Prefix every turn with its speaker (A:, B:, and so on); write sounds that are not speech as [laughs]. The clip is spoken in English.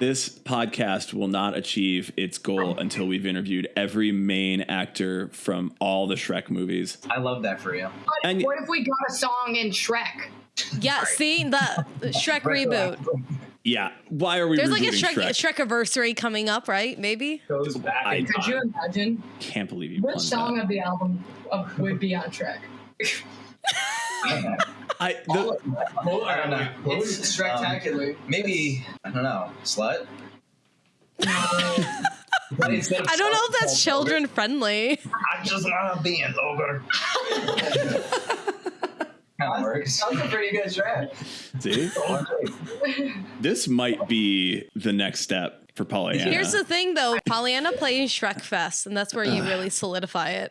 A: This podcast will not achieve its goal until we've interviewed every main actor from all the Shrek movies.
B: I love that for you.
C: But
A: And-
C: what if we got a song in Shrek?
D: Yeah, see the Shrek reboot.
A: Yeah. Why are we
D: There's like a Shrek,
A: Shrek?
D: Shrek anniversary coming up, right? Maybe.
B: Goes back.
A: I-
C: Could you imagine
A: Can't believe you
C: which song
A: that.
C: of the album of, would be on Shrek? [laughs]
A: I,
B: All-
A: the,
B: Hold- I don't know.
E: It's spectacular.
B: Um, maybe I don't know. Slut.
D: I don't know if that's children friendly.
B: I just wanna be an ogre. kind of works.
E: That was a pretty good track.
A: see? [laughs] this might be the next step for Pollyanna.
D: Here's the thing, though. Pollyanna plays Shrek Fest, and that's where you really solidify it.